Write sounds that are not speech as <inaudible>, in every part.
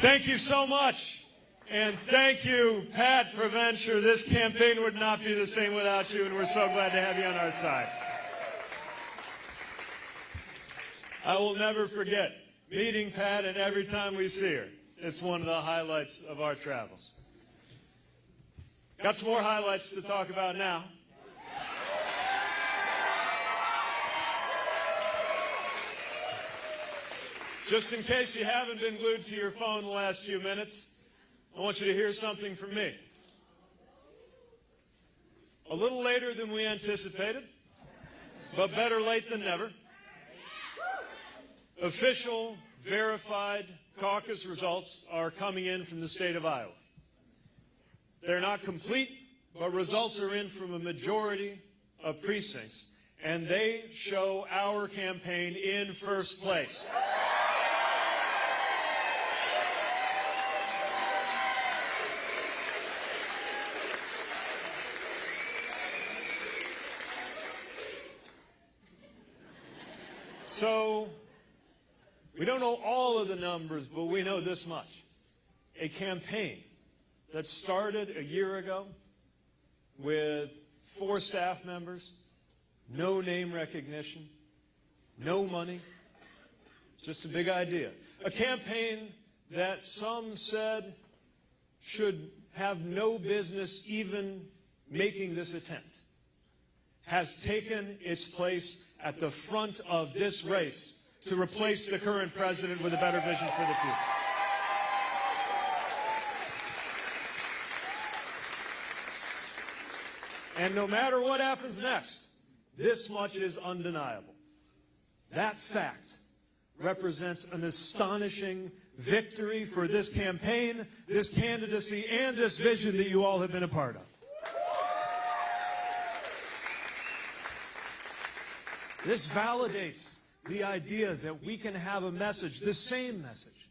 Thank you so much. And thank you, Pat Preventure. This campaign would not be the same without you, and we're so glad to have you on our side. I will never forget meeting Pat, and every time we see her, it's one of the highlights of our travels. Got some more highlights to talk about now. Just in case you haven't been glued to your phone the last few minutes, I want you to hear something from me. A little later than we anticipated, but better late than never. Official, verified caucus results are coming in from the state of Iowa. They're not complete, but results are in from a majority of precincts, and they show our campaign in first place. So, we don't know all of the numbers, but we know this much. A campaign that started a year ago with four staff members, no name recognition, no money, just a big idea. A campaign that some said should have no business even making this attempt has taken its place at the front of this race to replace the current president with a better vision for the future. And no matter what happens next, this much is undeniable. That fact represents an astonishing victory for this campaign, this candidacy, and this vision that you all have been a part of. This validates the idea that we can have a message, the same message,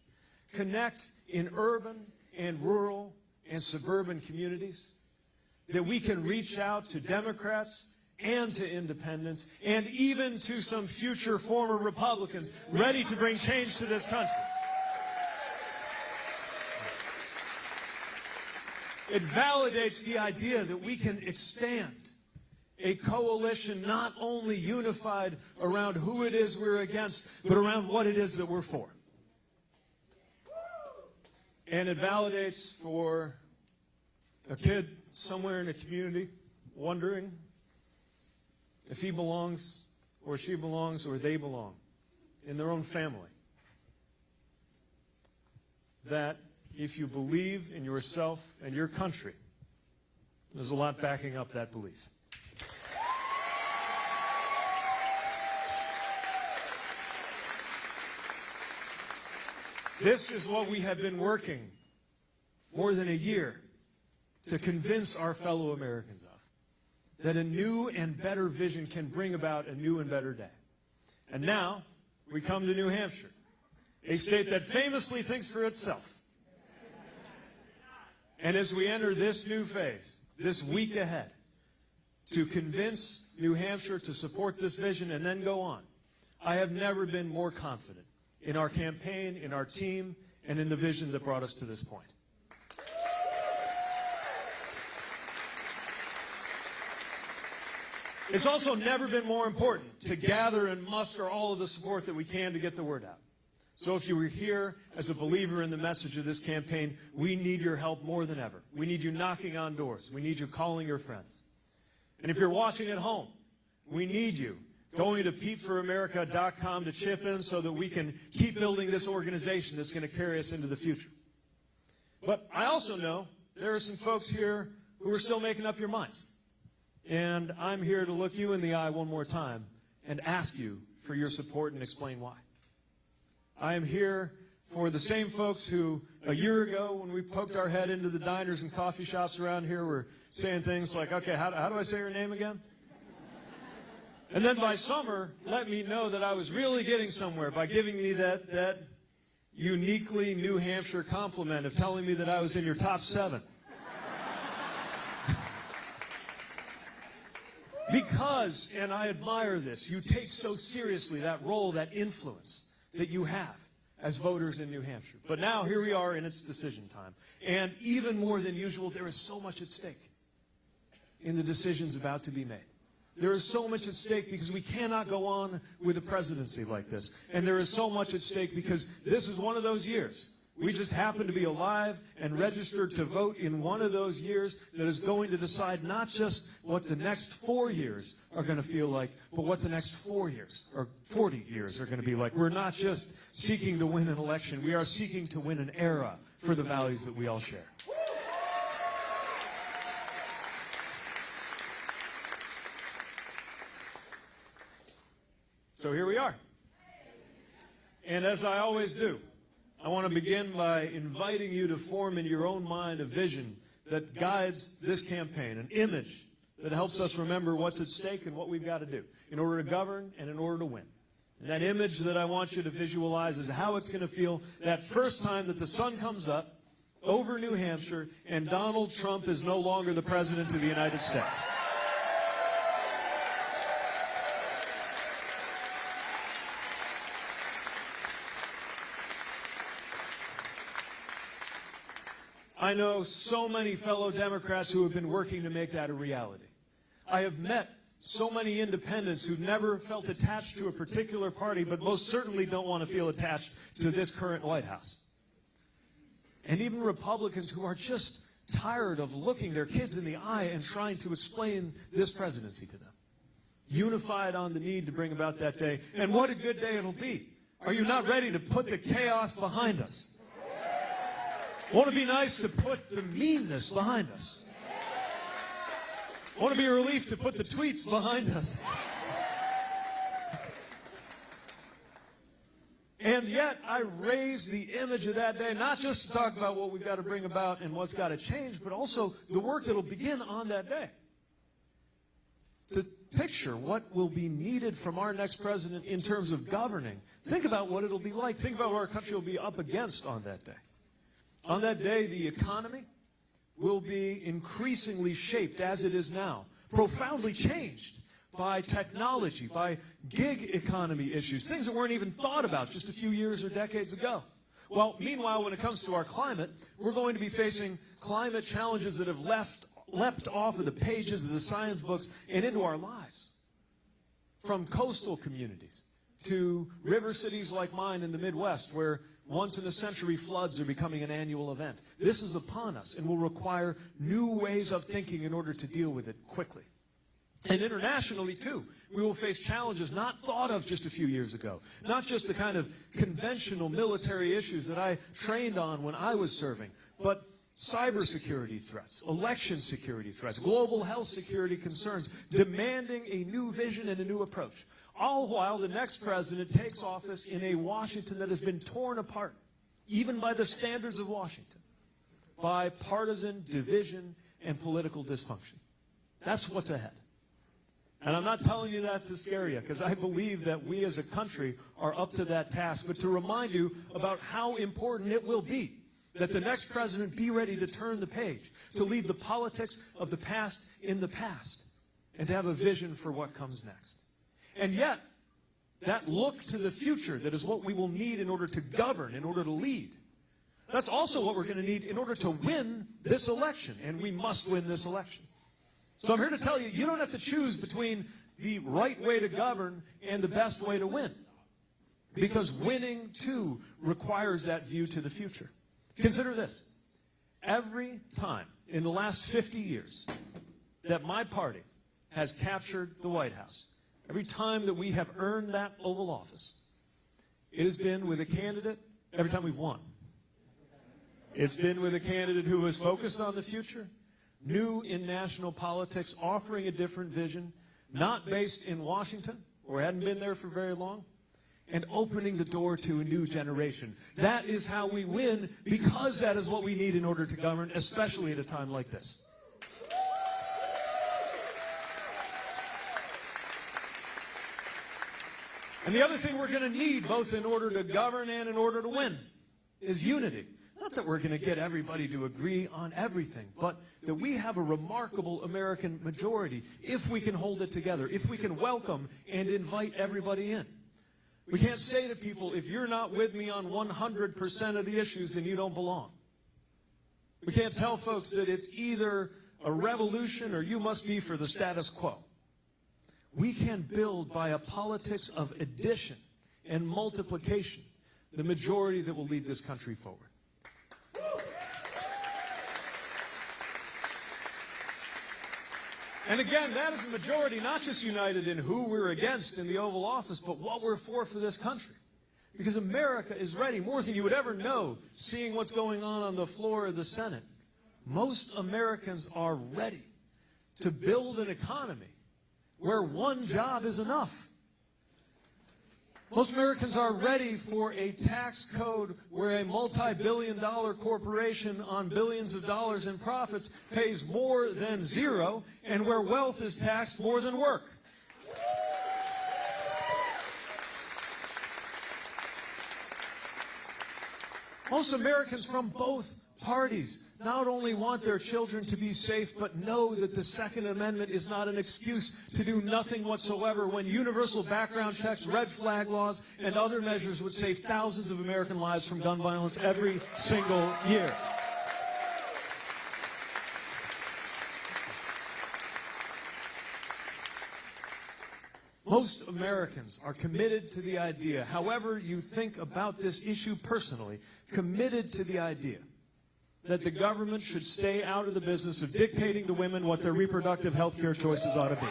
connect in urban and rural and suburban communities, that we can reach out to Democrats and to independents and even to some future former Republicans ready to bring change to this country. It validates the idea that we can expand a coalition not only unified around who it is we're against, but around what it is that we're for. And it validates for a kid somewhere in a community wondering if he belongs or she belongs or they belong in their own family. That if you believe in yourself and your country, there's a lot backing up that belief. This is what we have been working more than a year to convince our fellow Americans of. That a new and better vision can bring about a new and better day. And now we come to New Hampshire, a state that famously thinks for itself. And as we enter this new phase, this week ahead, to convince New Hampshire to support this vision and then go on, I have never been more confident in our campaign, in our team, and in the vision that brought us to this point. It's also never been more important to gather and muster all of the support that we can to get the word out. So if you were here as a believer in the message of this campaign, we need your help more than ever. We need you knocking on doors. We need you calling your friends. And if you're watching at home, we need you going to PeteForAmerica.com to chip in so that we can keep building this organization that's going to carry us into the future. But I also know there are some folks here who are still making up your minds. And I'm here to look you in the eye one more time and ask you for your support and explain why. I am here for the same folks who a year ago when we poked our head into the diners and coffee shops around here were saying things like, okay, how, how do I say your name again? And then by summer, let me know that I was really getting somewhere by giving me that, that uniquely New Hampshire compliment of telling me that I was in your top seven. <laughs> because, and I admire this, you take so seriously that role, that influence that you have as voters in New Hampshire. But now here we are in its decision time. And even more than usual, there is so much at stake in the decisions about to be made. There is so much at stake because we cannot go on with a presidency like this. And there is so much at stake because this is one of those years. We just happen to be alive and registered to vote in one of those years that is going to decide not just what the next four years are going to feel like, but what the next four years or 40 years are going to be like. We're not just seeking to win an election. We are seeking to win an era for the values that we all share. So here we are. And as I always do, I want to begin by inviting you to form in your own mind a vision that guides this campaign, an image that helps us remember what's at stake and what we've got to do in order to govern and in order to win. And that image that I want you to visualize is how it's going to feel that first time that the sun comes up over New Hampshire and Donald Trump is no longer the President of the United States. I know so many fellow Democrats who have been working to make that a reality. I have met so many independents who've never felt attached to a particular party, but most certainly don't want to feel attached to this current White House. And even Republicans who are just tired of looking their kids in the eye and trying to explain this presidency to them. Unified on the need to bring about that day. And what a good day it'll be. Are you not ready to put the chaos behind us? Want to be nice to put the meanness behind us. Want to be a relief to put the tweets behind us. And yet, I raise the image of that day, not just to talk about what we've got to bring about and what's got to change, but also the work that will begin on that day. To picture what will be needed from our next president in terms of governing. Think about what it'll be like. Think about what our country will be up against on that day. On that day, the economy will be increasingly shaped as it is now, profoundly changed by technology, by gig economy issues, things that weren't even thought about just a few years or decades ago. Well, meanwhile, when it comes to our climate, we're going to be facing climate challenges that have left, leapt off of the pages of the science books and into our lives. From coastal communities to river cities like mine in the Midwest, where once in a century floods are becoming an annual event. This is upon us and will require new ways of thinking in order to deal with it quickly. And internationally, too, we will face challenges not thought of just a few years ago. Not just the kind of conventional military issues that I trained on when I was serving, but cybersecurity threats, election security threats, global health security concerns, demanding a new vision and a new approach. All while the next president takes office in a Washington that has been torn apart, even by the standards of Washington, by partisan division and political dysfunction. That's what's ahead. And I'm not telling you that to scare you, because I believe that we as a country are up to that task, but to remind you about how important it will be that the next president be ready to turn the page, to leave the politics of the past in the past, and to have a vision for what comes next. And yet, that look to the future, that is what we will need in order to govern, in order to lead. That's also what we're going to need in order to win this election, and we must win this election. So I'm here to tell you, you don't have to choose between the right way to govern and the best way to win. Because winning, too, requires that view to the future. Consider this. Every time in the last 50 years that my party has captured the White House, every time that we have earned that Oval Office, it has been with a candidate, every time we've won. It's been with a candidate who was focused on the future, new in national politics, offering a different vision, not based in Washington, or hadn't been there for very long, and opening the door to a new generation. That is how we win, because that is what we need in order to govern, especially at a time like this. And the other thing we're going to need, both in order to govern and in order to win, is unity. Not that we're going to get everybody to agree on everything, but that we have a remarkable American majority if we can hold it together, if we can welcome and invite everybody in. We can't say to people, if you're not with me on 100% of the issues, then you don't belong. We can't tell folks that it's either a revolution or you must be for the status quo. We can build by a politics of addition and multiplication the majority that will lead this country forward. And again, that is a majority not just united in who we're against in the Oval Office, but what we're for for this country. Because America is ready, more than you would ever know, seeing what's going on on the floor of the Senate. Most Americans are ready to build an economy where one job is enough. Most Americans are ready for a tax code where a multi-billion dollar corporation on billions of dollars in profits pays more than zero and where wealth is taxed more than work. Most Americans from both parties not only want their children to be safe, but know that the Second Amendment is not an excuse to do nothing whatsoever when universal background checks, red flag laws, and other measures would save thousands of American lives from gun violence every single year. Most Americans are committed to the idea, however you think about this issue personally, committed to the idea that the government should stay out of the business of dictating to women what their reproductive health care choices ought to be.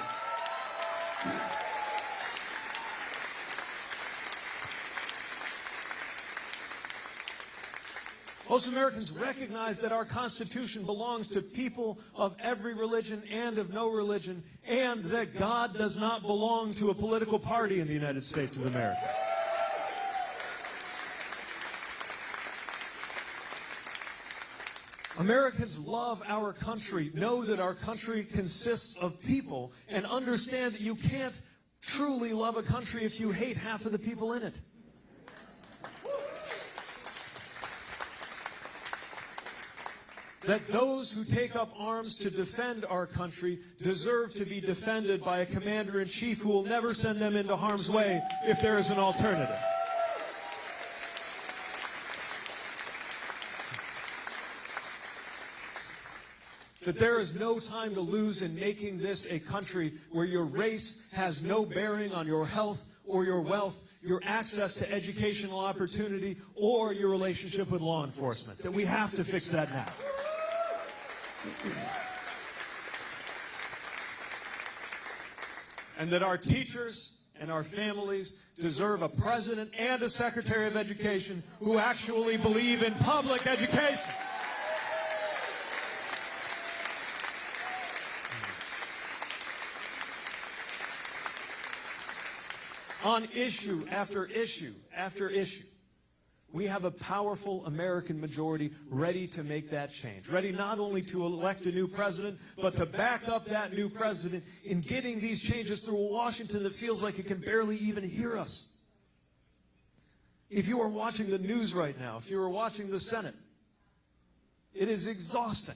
Most Americans recognize that our Constitution belongs to people of every religion and of no religion, and that God does not belong to a political party in the United States of America. Americans love our country, know that our country consists of people, and understand that you can't truly love a country if you hate half of the people in it. That those who take up arms to defend our country deserve to be defended by a commander in chief who will never send them into harm's way if there is an alternative. That there is no time to lose in making this a country where your race has no bearing on your health or your wealth, your access to educational opportunity, or your relationship with law enforcement. That we have to fix that now. And that our teachers and our families deserve a president and a secretary of education who actually believe in public education. On issue after issue after issue. We have a powerful American majority ready to make that change, ready not only to elect a new president, but to back up that new president in getting these changes through Washington that feels like it can barely even hear us. If you are watching the news right now, if you are watching the Senate, it is exhausting.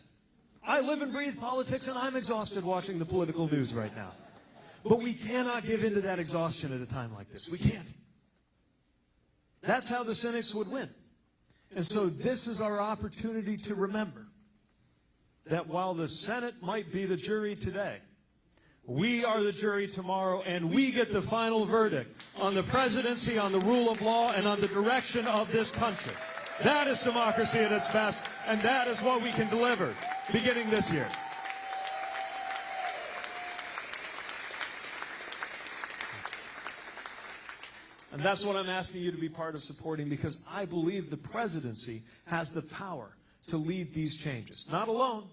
I live and breathe politics, and I'm exhausted watching the political news right now. But we cannot give in to that exhaustion at a time like this. We can't. That's how the cynics would win. And so this is our opportunity to remember that while the Senate might be the jury today, we are the jury tomorrow, and we get the final verdict on the presidency, on the rule of law, and on the direction of this country. That is democracy at its best, and that is what we can deliver beginning this year. And that's what I'm asking you to be part of supporting because I believe the presidency has the power to lead these changes. Not alone.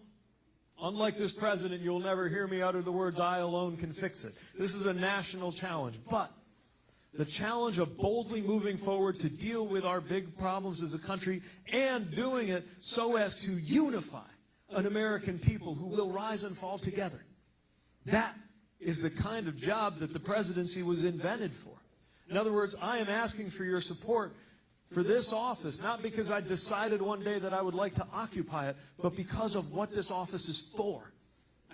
Unlike this president, you'll never hear me utter the words, I alone can fix it. This is a national challenge. But the challenge of boldly moving forward to deal with our big problems as a country and doing it so as to unify an American people who will rise and fall together. That is the kind of job that the presidency was invented for. In other words, I am asking for your support for this office, not because I decided one day that I would like to occupy it, but because of what this office is for.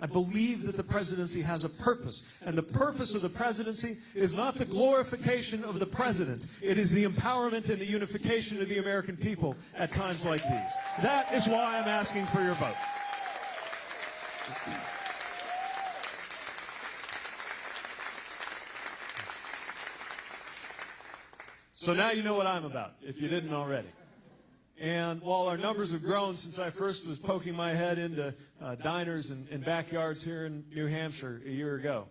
I believe that the presidency has a purpose. And the purpose of the presidency is not the glorification of the president. It is the empowerment and the unification of the American people at times like these. That is why I'm asking for your vote. So now you know what I'm about, if you didn't already. And while our numbers have grown since I first was poking my head into uh, diners and, and, backyards here in New Hampshire a year ago,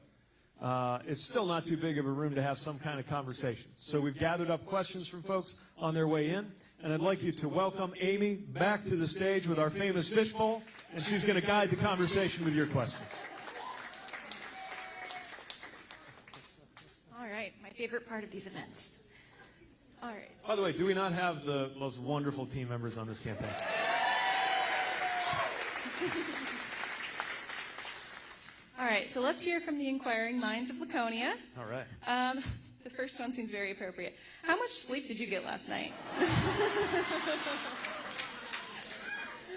uh, it's still not too big of a room to have some kind of conversation. So we've gathered up questions from folks on their way in, and I'd like you to welcome Amy back to the stage with our famous fishbowl, and she's going to guide the conversation with your questions. All right, my favorite part of these events. All right. By the way, do we not have the most wonderful team members on this campaign? <laughs> All right, so let's hear from the inquiring minds of Laconia. All right. Um, the first one seems very appropriate. How much sleep did you get last night? <laughs>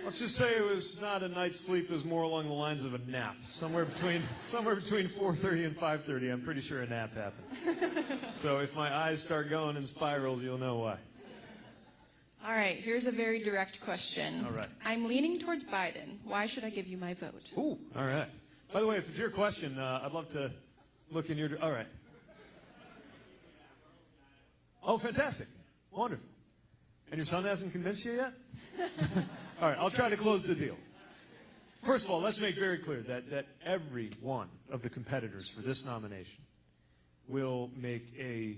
Let's just say it was not a night's sleep. It was more along the lines of a nap. Somewhere between somewhere between 4:30 and 5:30. I'm pretty sure a nap happened. so if my eyes start going in spirals, you'll know why. All right, here's a very direct question. All right. I'm leaning towards Biden. Why should I give you my vote? Ooh. All right. By the way, if it's your question, uh, I'd love to look in your. All right. Oh, fantastic! Wonderful. And your son hasn't convinced you yet? <laughs> All right, I'll try to close the deal. First of all, let's make very clear that, that every one of the competitors for this nomination will make a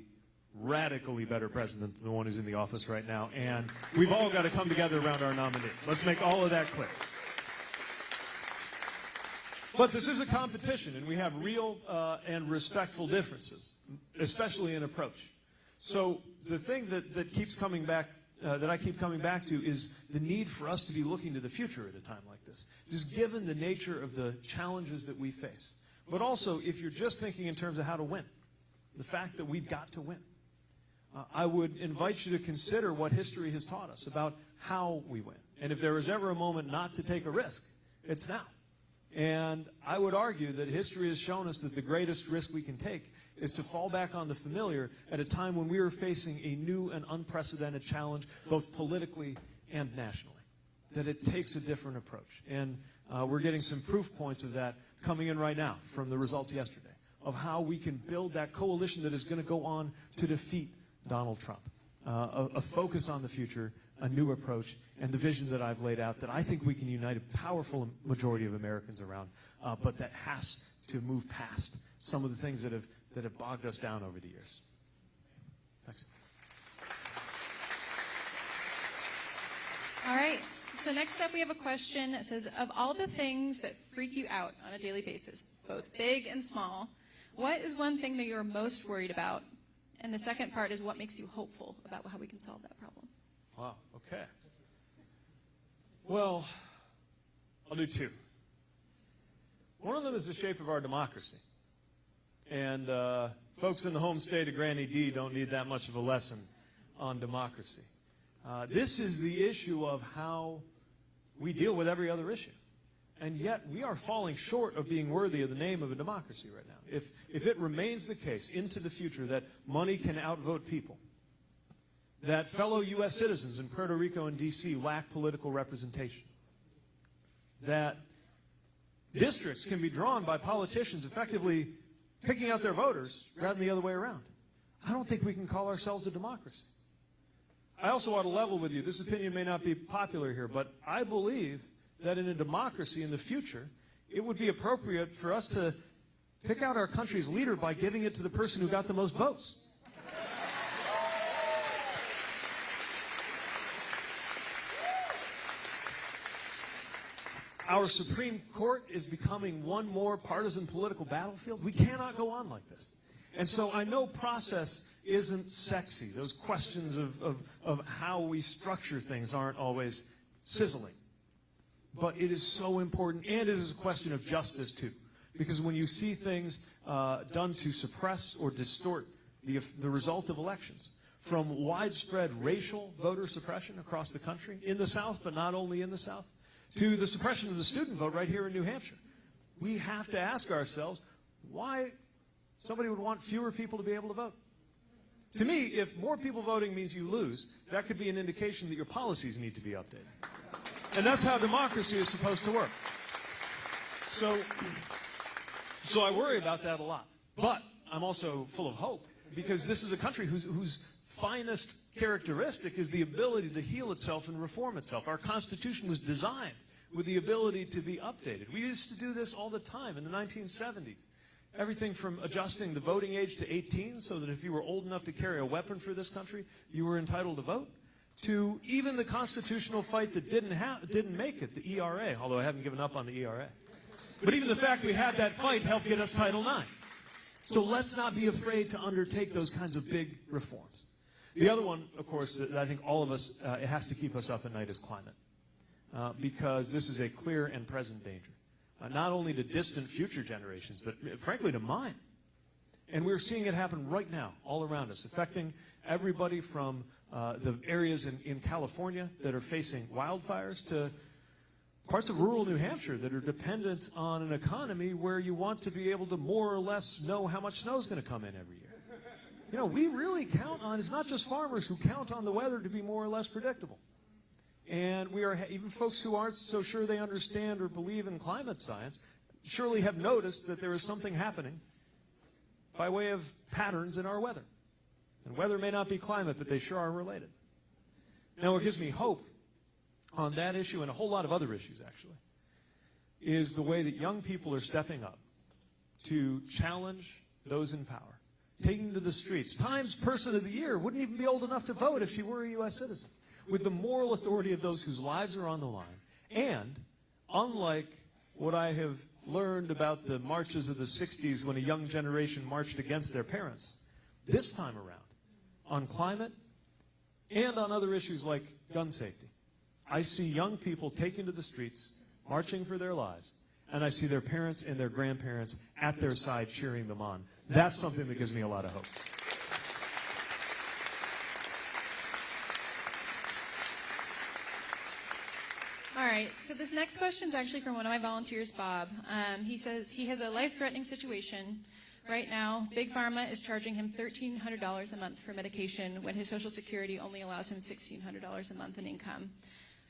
radically better president than the one who's in the office right now. And we've all got to come together around our nominee. Let's make all of that clear. But this is a competition, and we have real uh, and respectful differences, especially in approach. So the thing that, that keeps coming back uh, that I keep coming back to is the need for us to be looking to the future at a time like this. Just given the nature of the challenges that we face. But also, if you're just thinking in terms of how to win, the fact that we've got to win. Uh, I would invite you to consider what history has taught us about how we win. And if there was ever a moment not to take a risk, it's now. And I would argue that history has shown us that the greatest risk we can take is to fall back on the familiar at a time when we are facing a new and unprecedented challenge, both politically and nationally. That it takes a different approach. And uh, we're getting some proof points of that coming in right now from the results yesterday of how we can build that coalition that is going to go on to defeat Donald Trump. Uh, a, a focus on the future, a new approach, and the vision that I've laid out that I think we can unite a powerful majority of Americans around, uh, but that has to move past some of the things that have that have bogged us down over the years. Thanks. All right. So next up, we have a question that says, of all the things that freak you out on a daily basis, both big and small, what is one thing that you're most worried about? And the second part is what makes you hopeful about how we can solve that problem? Wow. Okay. Well, I'll do two. One of them is the shape of our democracy. And uh, folks in the home state of Granny D don't need that much of a lesson on democracy. Uh, this is the issue of how we deal with every other issue. And yet we are falling short of being worthy of the name of a democracy right now. If, if it remains the case into the future that money can outvote people, that fellow U.S. citizens in Puerto Rico and D.C. lack political representation, that districts can be drawn by politicians effectively picking out their voters rather than the other way around. I don't think we can call ourselves a democracy. I also want to level with you. This opinion may not be popular here, but I believe that in a democracy in the future, it would be appropriate for us to pick out our country's leader by giving it to the person who got the most votes. Our Supreme Court is becoming one more partisan political battlefield. We cannot go on like this. And so I know process isn't sexy. Those questions of, of, of how we structure things aren't always sizzling. But it is so important, and it is a question of justice, too. Because when you see things uh, done to suppress or distort the, the result of elections, from widespread racial voter suppression across the country, in the South, but not only in the South, to the suppression of the student vote right here in New Hampshire. we have to ask ourselves why somebody would want fewer people to be able to vote. To me, if more people voting means you lose, that could be an indication that your policies need to be updated. And that's how democracy is supposed to work. So, so I worry about that a lot. But I'm also full of hope because this is a country whose, whose finest characteristic is the ability to heal itself and reform itself. Our Constitution was designed with the ability to be updated. We used to do this all the time in the 1970s. Everything from adjusting the voting age to 18 so that if you were old enough to carry a weapon for this country, you were entitled to vote, to even the constitutional fight that didn't, didn't make it, the ERA, although I haven't given up on the ERA. But even the fact we had that fight helped get us Title IX. So let's not be afraid to undertake those kinds of big reforms. The other one, of course, that I think all of us, uh, it has to keep us up at night is climate. Uh, because this is a clear and present danger. Uh, not only to distant future generations, but uh, frankly to mine. And we're seeing it happen right now, all around us, affecting everybody from uh, the areas in, in California that are facing wildfires to parts of rural New Hampshire that are dependent on an economy where you want to be able to more or less know how much snow is going to come in every year. You know, we really count on, it's not just farmers who count on the weather to be more or less predictable. And we are, even folks who aren't so sure they understand or believe in climate science, surely have noticed that there is something happening by way of patterns in our weather. And weather may not be climate, but they sure are related. Now, what gives me hope on that issue and a whole lot of other issues, actually, is the way that young people are stepping up to challenge those in power, taking to the streets. Times Person of the Year wouldn't even be old enough to vote if she were a U.S. citizen, with the moral authority of those whose lives are on the line. And, unlike what I have learned about the marches of the 60s when a young generation marched against their parents, this time around, on climate and on other issues like gun safety, I see young people taken to the streets, marching for their lives, and I see their parents and their grandparents at their side cheering them on. That's something that gives me a lot of hope. All right, so this next question is actually from one of my volunteers, Bob. Um, he says he has a life-threatening situation. Right now, Big Pharma is charging him $1,300 a month for medication when his Social Security only allows him $1,600 a month in income.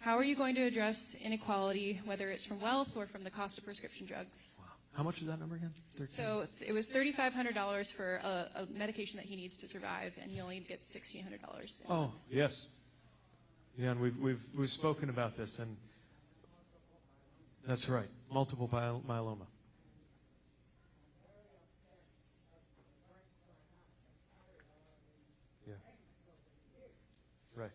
How are you going to address inequality, whether it's from wealth or from the cost of prescription drugs? Wow. How much is that number again? 13? So it was $3,500 for a, a medication that he needs to survive, and he only gets $1,600. Oh, yes. Yeah, and we've, we've, we've spoken about this, and that's right. Multiple myeloma. Yeah. Right.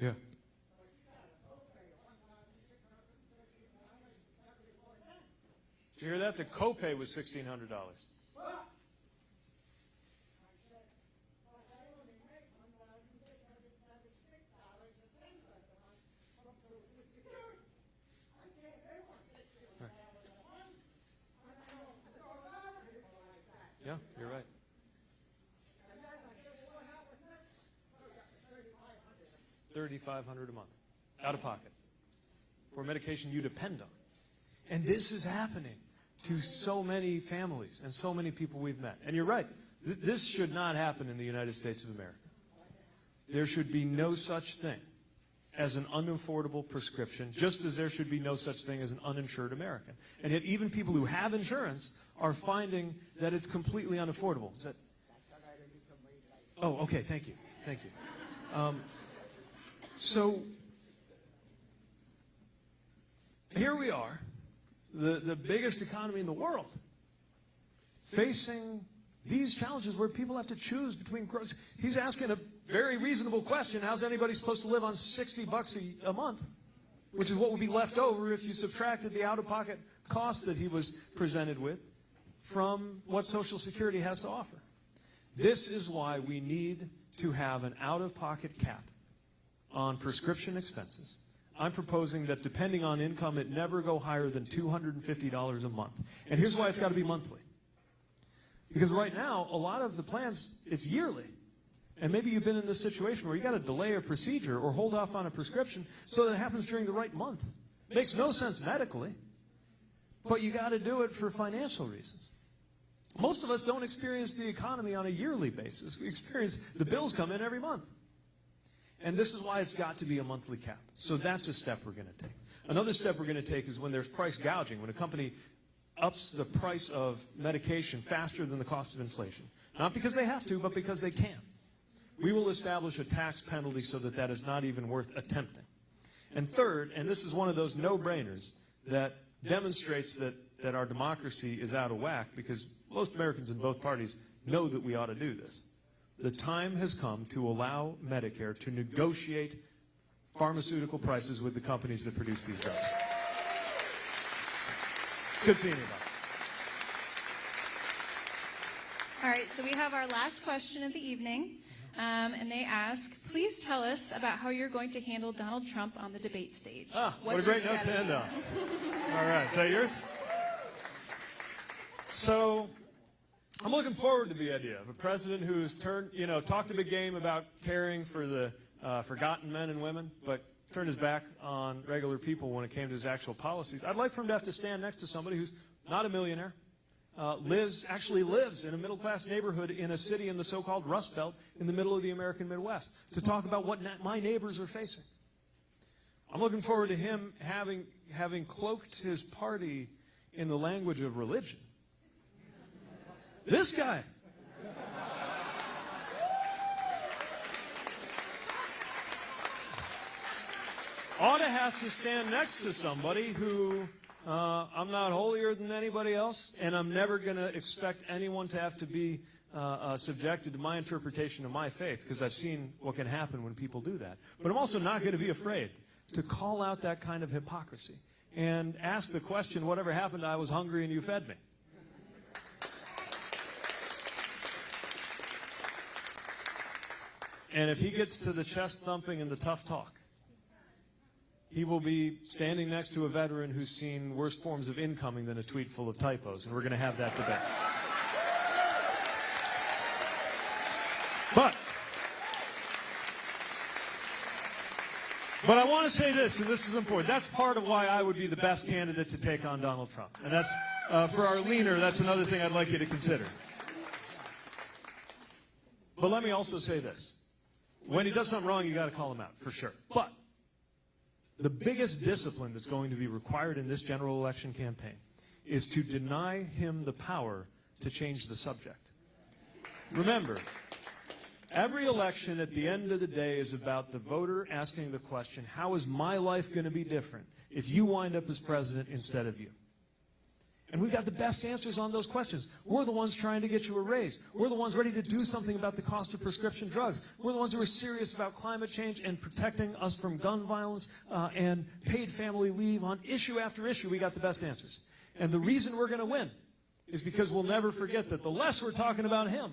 Yeah. Did you hear that? The copay was sixteen hundred dollars. Yeah, you're right. Thirty-five hundred a month, out of pocket, for medication you depend on. And this is happening to so many families and so many people we've met. And you're right, th- this should not happen in the United States of America. There should be no such thing as an unaffordable prescription, just as there should be no such thing as an uninsured American. And yet, even people who have insurance are finding that it's completely unaffordable. That? Oh, okay. Thank you. Thank you. Um, so here we are, the, the biggest economy in the world, facing these challenges where people have to choose between groceries. He's asking a very reasonable question. How's anybody supposed to live on 60 bucks a, a month? Which is what would be left over if you subtracted the out-of-pocket cost that he was presented with from what Social Security has to offer. This is why we need to have an out-of-pocket cap on prescription expenses I'm proposing that depending on income, it never go higher than $250 a month. And here's why it's got to be monthly. Because right now, a lot of the plans, it's yearly. And maybe you've been in this situation where you got to delay a procedure or hold off on a prescription so that it happens during the right month. Makes no sense medically, but you got to do it for financial reasons. Most of us don't experience the economy on a yearly basis. We experience the bills come in every month. And this is why it's got to be a monthly cap. So that's a step we're going to take. Another step we're going to take is when there's price gouging, when a company ups the price of medication faster than the cost of inflation. Not because they have to, but because they can. We will establish a tax penalty so that that is not even worth attempting. And third, and this is one of those no-brainers that demonstrates that, that our democracy is out of whack because most Americans in both parties know that we ought to do this. The time has come to allow Medicare to negotiate pharmaceutical prices with the companies that produce these drugs. It's good seeing you. All right, so we have our last question of the evening, um, and they ask, please tell us about how you're going to handle Donald Trump on the debate stage. Ah, what a great note to end on. All right, is that yours? So, I'm looking forward to the idea of a president who's turned, you know, talked a big game about caring for the uh, forgotten men and women, but turned his back on regular people when it came to his actual policies. I'd like for him to have to stand next to somebody who's not a millionaire, uh, lives, actually lives in a middle-class neighborhood in a city in the so-called Rust Belt in the middle of the American Midwest, to talk about what my neighbors are facing. I'm looking forward to him having, having cloaked his party in the language of religion. This guy. Ought to have to stand next to somebody who uh, I'm not holier than anybody else, and I'm never going to expect anyone to have to be uh, uh, subjected to my interpretation of my faith, because I've seen what can happen when people do that. But I'm also not going to be afraid to call out that kind of hypocrisy and ask the question, whatever happened, I was hungry and you fed me. And if he gets to the chest thumping and the tough talk, he will be standing next to a veteran who's seen worse forms of incoming than a tweet full of typos, and we're going to have that debate. But, but I want to say this, and this is important. That's part of why I would be the best candidate to take on Donald Trump. And that's, uh, for our leaner, that's another thing I'd like you to consider. But let me also say this. When he does something wrong, you got to call him out, for sure. But the biggest discipline that's going to be required in this general election campaign is to deny him the power to change the subject. Remember, every election at the end of the day is about the voter asking the question, how is my life going to be different if you wind up as president instead of you? And we've got the best answers on those questions. We're the ones trying to get you a raise. We're the ones ready to do something about the cost of prescription drugs. We're the ones who are serious about climate change and protecting us from gun violence uh, and paid family leave. On issue after issue, we got the best answers. And the reason we're going to win is because we'll never forget that the less we're talking about him,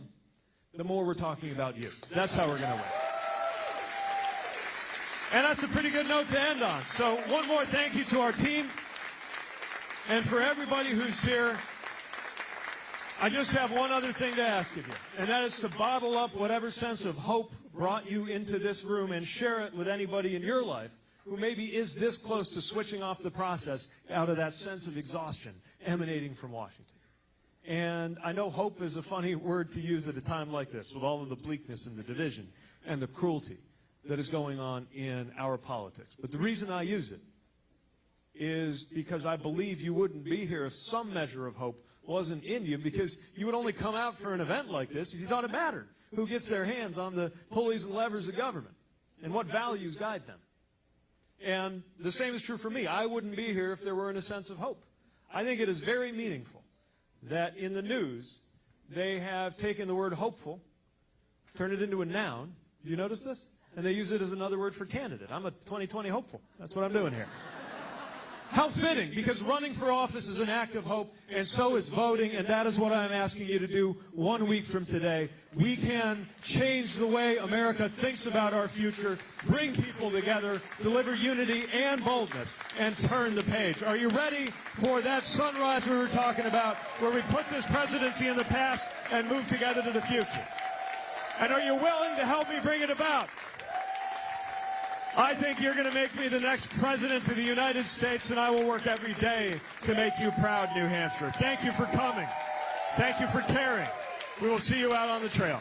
the more we're talking about you. That's how we're going to win. And that's a pretty good note to end on. So one more thank you to our team. And for everybody who's here, I just have one other thing to ask of you, and that is to bottle up whatever sense of hope brought you into this room and share it with anybody in your life who maybe is this close to switching off the process out of that sense of exhaustion emanating from Washington. And I know hope is a funny word to use at a time like this, with all of the bleakness and the division and the cruelty that is going on in our politics. But the reason I use it is because I believe you wouldn't be here if some measure of hope wasn't in you, because you would only come out for an event like this if you thought it mattered who gets their hands on the pulleys and levers of government and what values guide them. And the same is true for me. I wouldn't be here if there weren't a sense of hope. I think it is very meaningful that in the news they have taken the word hopeful, turned it into a noun. Do you notice this? And they use it as another word for candidate. I'm a 2020 hopeful. That's what I'm doing here. How fitting, because running for office is an act of hope, and so is voting, and that is what I'm asking you to do one week from today. We can change the way America thinks about our future, bring people together, deliver unity and boldness, and turn the page. Are you ready for that sunrise we were talking about, where we put this presidency in the past and move together to the future? And are you willing to help me bring it about? I think you're going to make me the next president of the United States, and I will work every day to make you proud, New Hampshire. Thank you for coming. Thank you for caring. We will see you out on the trail.